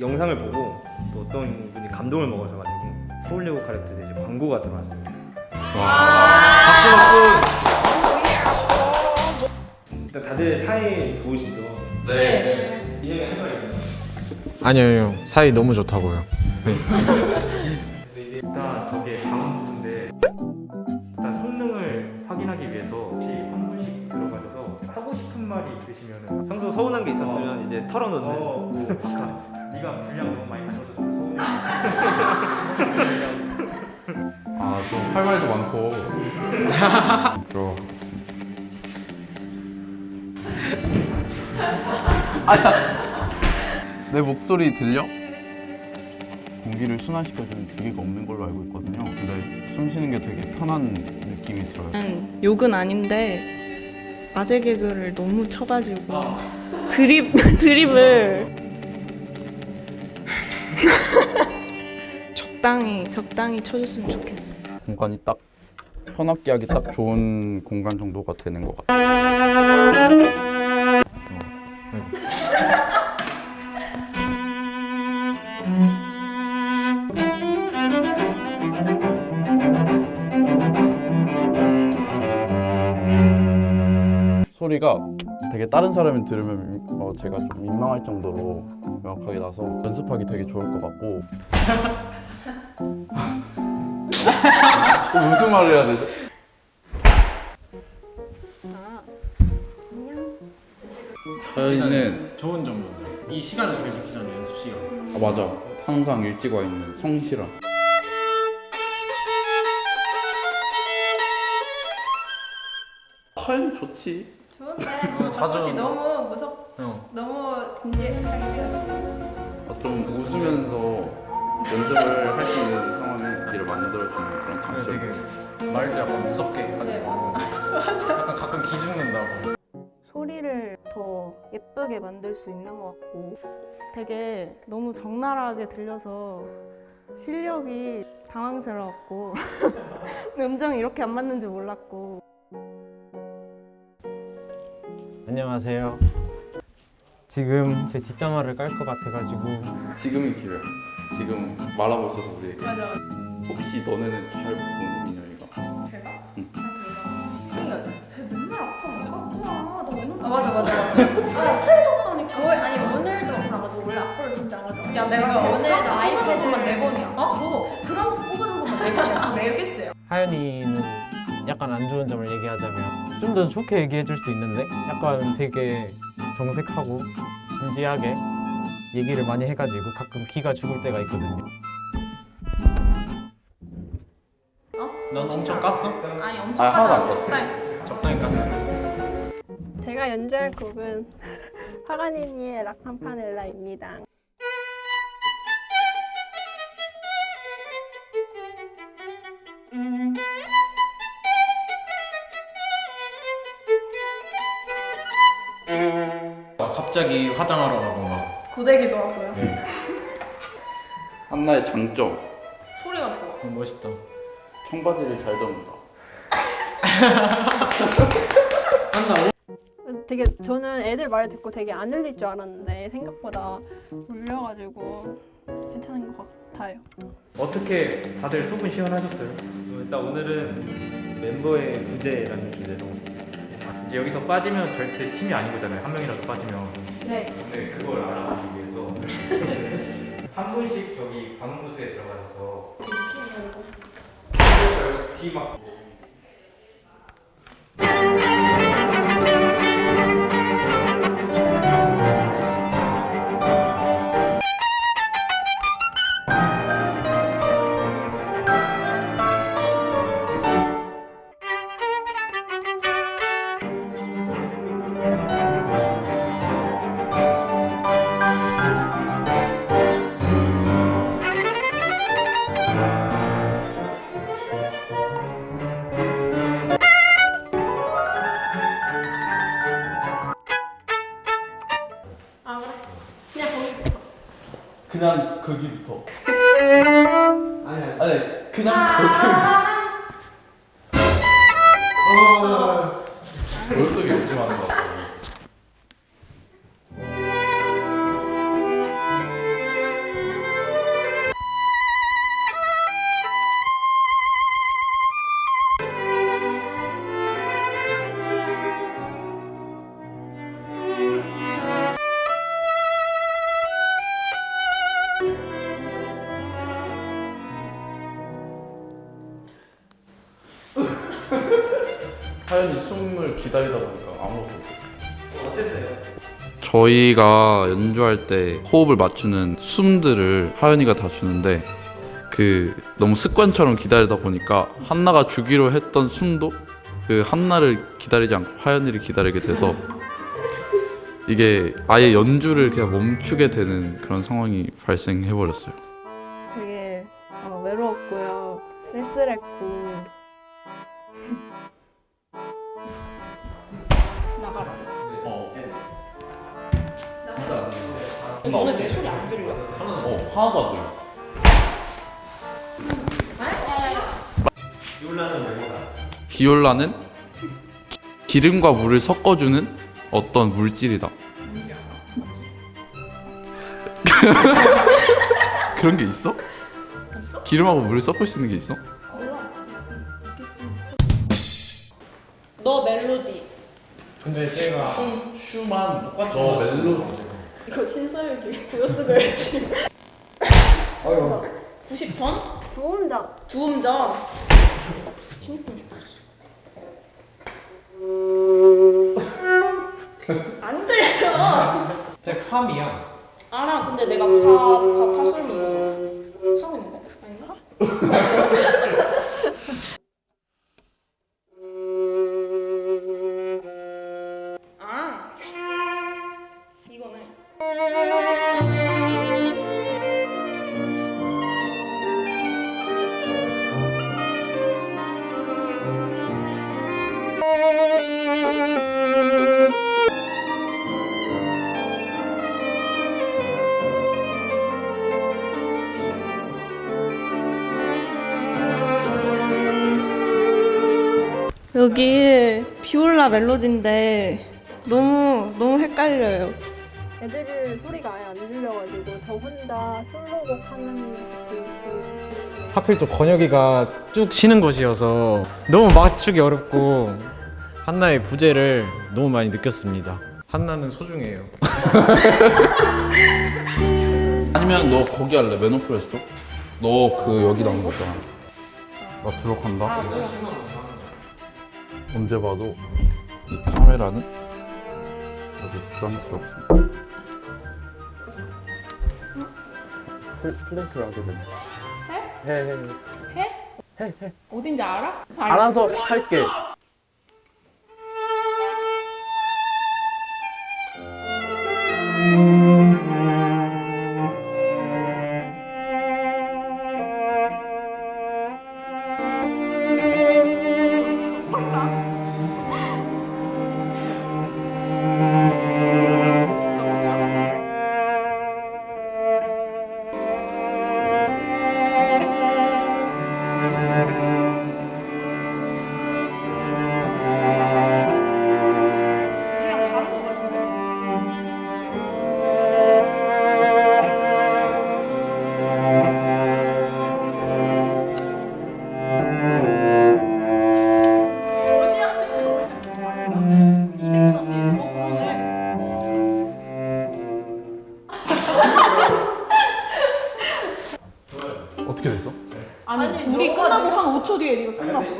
영상을 보고 또 어떤 분이 감동을 먹으셔가지고 서울예고 가르트에서 이제 광고가 들어왔습니다. 박수 박수. 다들 사이 좋으시죠? 네. 이해가 해봐요. 아니요, 아니요. 사이 너무 좋다고요. 네. 일단 저게 다음 부분인데 일단 성능을 확인하기 위해서 혹시 한 분씩 들어가셔서 하고 싶은 말이 있으시면 평소 서운한 게 있었으면 이제 털어놓는 어, 뭐 아까 네가 분량 너무 많이 가져서 좀 서운해 아, 좀할 말도 많고. 들어. 내 목소리 들려? 공기를 순환시켜주는 기계가 없는 걸로 알고 있거든요. 근데 숨 쉬는 게 되게 편한 느낌이 들어요. 음, 욕은 아닌데 아재 개그를 너무 쳐가지고 드립 드립을 적당히 적당히 쳐줬으면 좋겠어. 공간이 딱 편하게 하기 딱 좋은 공간 정도가 되는 것 같아요. 소리가 되게 다른 사람이 들으면 어, 제가 좀 민망할 정도로 명확하게 나서 연습하기 되게 좋을 것 같고. 무슨 말을 해야 되죠? 저희는 좋은 점은 이 시간을 잘 지키잖아요 연습 시간. 아, 맞아. 항상 일찍 와 있는 성실함. 하연 좋지 좋은데 자주- 자주 너무 무섭 어. 너무 진지하게 아, 좀 웃으면서 연습을 할 수 있는 상황을 길을 만들어주는 그런 그래 장점. 되게 말도 약간 무섭게 하지 네. 말고 약간 가끔 기죽는다고. 소리를 더 예쁘게 만들 수 있는 것 같고 되게 너무 적나라하게 들려서 실력이 당황스러웠고 음정이 이렇게 안 맞는 줄 몰랐고 안녕하세요. 지금 제 뒷담화를 깔 것 같아가지고. 지금이 기회야 지금 말하고 있어서 우리 맞아 혹시 너네는 잘 보는 민영이가? 제가? 응. 쟤 맨날 아파 아팠구나 나 오늘 아 맞아 맞아. 저 아니 오늘도 아 맞아 원래 악보를 진짜 안 하잖아 야 내가 오늘 오늘 나 아이패드 네 번이야. 어? 너 프랑스 뽑아준 것만 네 번이야. 네 개째야 하연이는 약간 안 좋은 점을 얘기하자면 좀 더 좋게 얘기해 줄 수 있는데 약간 되게 정색하고 진지하게 얘기를 많이 해가지고 가끔 기가 죽을 때가 있거든요. 넌 엄청 깠어? 아니 엄청 아, 껐어. 적당히 적당히 깠어 제가 연주할 곡은 파가니니의 라캄파넬라입니다. 갑자기 화장하러 가고 막. 고데기도 하고요. 한나의 장점. 소리가 좋아. 어, 멋있다. 청바지를 잘 접는다. 되게 저는 애들 말 듣고 되게 안 울릴 줄 알았는데 생각보다 울려가지고 괜찮은 것 같아요. 어떻게 다들 속은 시원하셨어요? 어, 일단 오늘은 멤버의 부재라는 주제로. 이제 여기서 빠지면 절대 팀이 아닌 거잖아요. 한 명이라도 빠지면. 네. 오늘 그걸 알아보기 위해서 한 분씩 저기 관음부스에 들어가셔서 뒤막 그냥 거기부터. 아니 아니 그냥 거기부터. 기다리다 보니까 아무것도 없어. 저희가 연주할 때 호흡을 맞추는 숨들을 하연이가 다 주는데 그 너무 습관처럼 기다리다 보니까 한나가 주기로 했던 숨도 그 한나를 기다리지 않고 하연이를 기다리게 돼서 이게 아예 연주를 그냥 멈추게 되는 그런 상황이 발생해 버렸어요. 되게 어, 외로웠고요. 쓸쓸했고. 오늘 내 소리 안 들려? 어, 하나도 안 들려. 비올라는 기름과 물을 섞어주는 어떤 물질이다. 그런 게 있어? 기름하고 물을 섞을 수 있는 게 있어? 너 멜로디. 근데 제가 슈만 똑같이 너. 멜로디. 이거 신서유기 고요스거였지. 90전? 두음전. 두음전. 안 들려. 제 팜이야. 알아. 근데 내가 파, 파, 파솔미 하고 있는데? 아닌가? 여기 비올라 멜로디인데 너무 너무 헷갈려요. 애들 소리가 아예 안 들려가지고 저 혼자 솔로곡 하는 것 하필 또 건혁이가 쭉 쉬는 곳이어서 너무 맞추기 어렵고 한나의 부재를 너무 많이 느꼈습니다. 한나는 소중해요. 아니면 너 거기 할래? 메노프레스도? 너그 여기 나온 거 있잖아. 나 들어간다. 언제 봐도 이 카메라는 아주 부담스럽습니다. 플랭크를 하게 되네. 해? 해, 해. 어딘지 알아? 알아서 할게. 끝나고 한 5초 뒤에 네가 끝났어.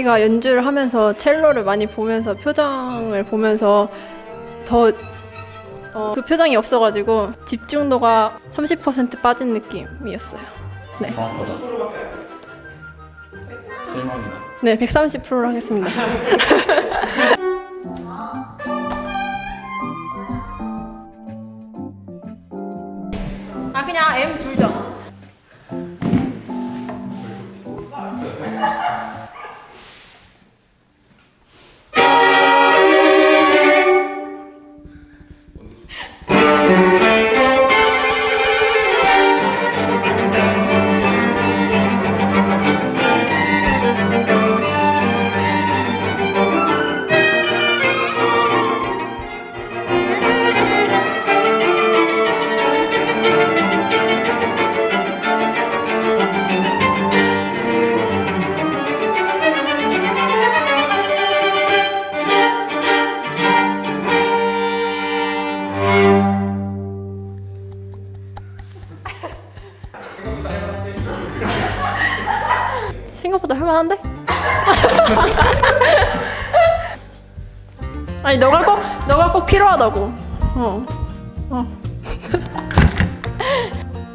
저희가 연주를 하면서 첼로를 많이 보면서 표정을 보면서 더 어, 그 표정이 없어가지고 집중도가 30% 빠진 느낌이었어요. 실망이다. 네, 130%로 하겠습니다. 필요하다고. 어.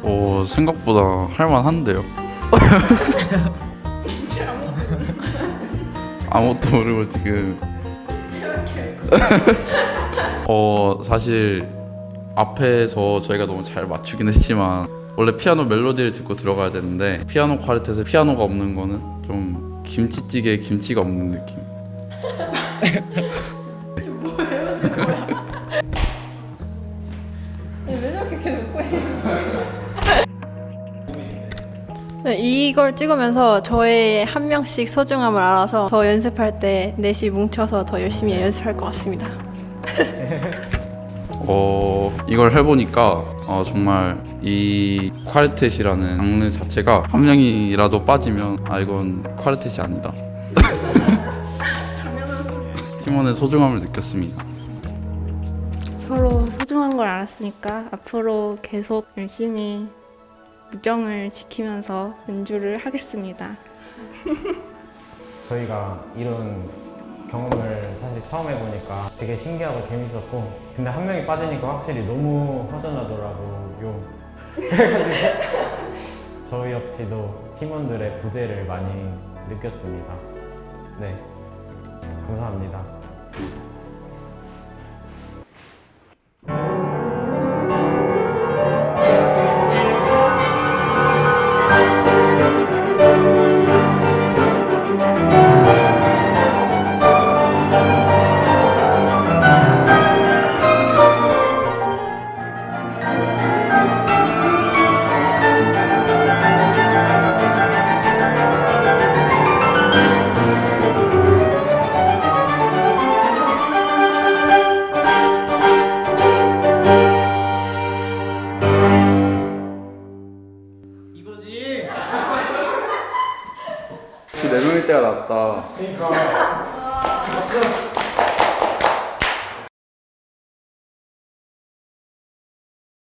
오 생각보다 할만한데요. 아무것도 모르고 지금. 어 사실 앞에서 저희가 너무 잘 맞추긴 했지만 원래 피아노 멜로디를 듣고 들어가야 되는데 피아노 콰르텟에 피아노가 없는 거는 좀 김치찌개에 김치가 없는 느낌. 이걸 찍으면서 저의 한 명씩 소중함을 알아서 더 연습할 때 넷이 뭉쳐서 더 열심히 연습할 것 같습니다. 어 이걸 해보니까 어, 정말 이 콰르텟이라는 장르 자체가 한 명이라도 빠지면 아 이건 콰르텟이 아니다. 팀원의 소중함을 느꼈습니다. 서로 소중한 걸 알았으니까 앞으로 계속 열심히 우정을 지키면서 연주를 하겠습니다. 저희가 이런 경험을 사실 처음 해보니까 되게 신기하고 재밌었고 근데 한 명이 빠지니까 확실히 너무 허전하더라고요. 그래가지고 저희 역시도 팀원들의 부재를 많이 느꼈습니다. 네. 감사합니다